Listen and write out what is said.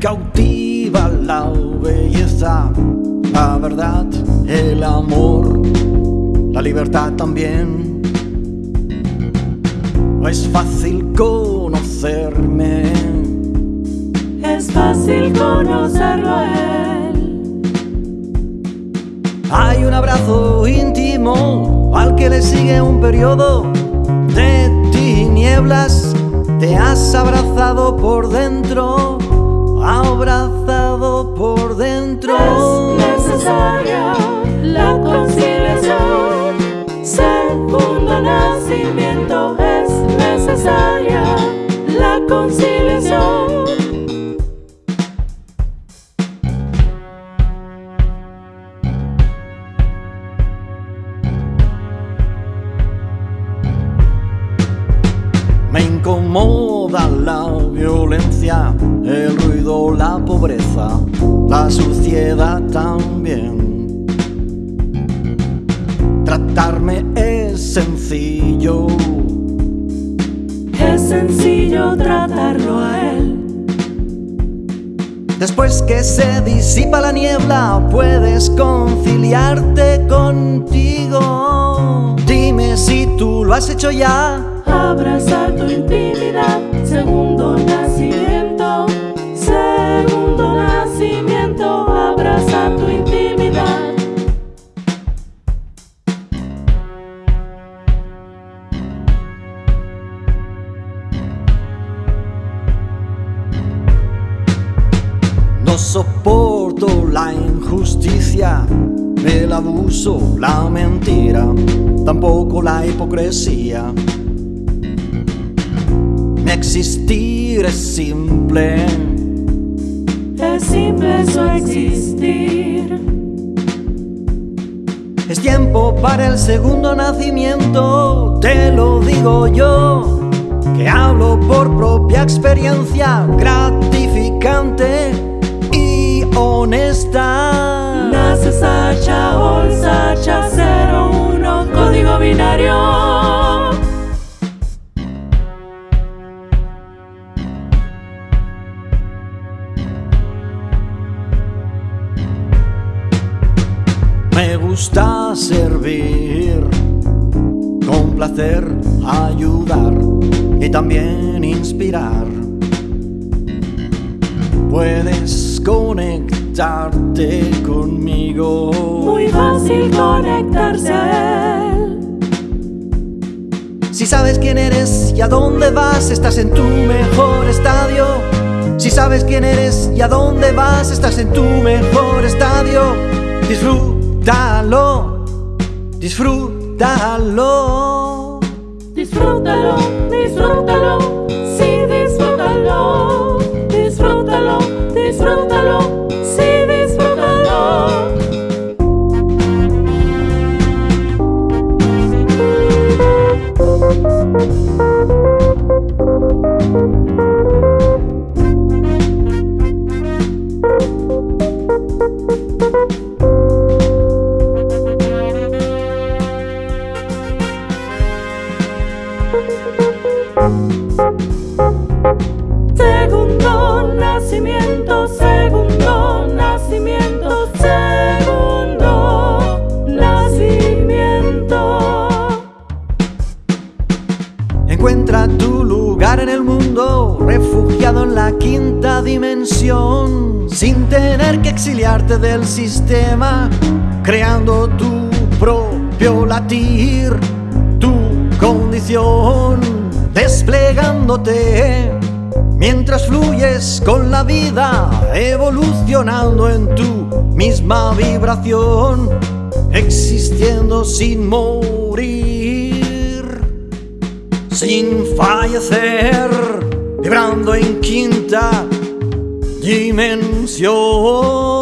cautiva la belleza, la verdad, el amor, la libertad también. Es fácil conocerme, Es fácil conocerlo a él. hay un abrazo íntimo al que le sigue un periodo de tinieblas. Te has abrazado por dentro, abrazado por dentro. Es necesaria la conciliación. Segundo nacimiento es necesaria la conciliación. Me incomoda la sencillo, Es sencillo tratarlo a él. después que se disipa la niebla puedes conciliarte contigo. Dime si tú lo has hecho ya. Abrazar tu intimidad. Segundo injusticia, el abuso, la mentira, tampoco la hipocresía. Mi existir es simple, Es simple su existir. es tiempo para el segundo nacimiento, te lo digo yo, que hablo por propia experiencia gratificante y honesta. Gusta servir, con placer ayudar y también inspirar. Puedes conectarte conmigo. Muy fácil conectarse a él. Si sabes quién eres y a dónde vas, estás en tu mejor estadio. Si sabes quién eres y a dónde vas, estás en tu mejor estadio. Disfrútalo, disfrútalo. Disfrútalo, disfrútalo, sí, disfrútalo. Disfrútalo, disfrútalo, sí, disfrútalo. Segundo Encuentra tu lugar en el mundo, refugiado en la quinta dimensión, sin tener que exiliarte del sistema, creando tu propio latir, tu condición, desplegándote. Mientras fluyes con la vida, evolucionando en tu misma vibración, existiendo sin morir sin fallecer, vibrando en quinta dimensión.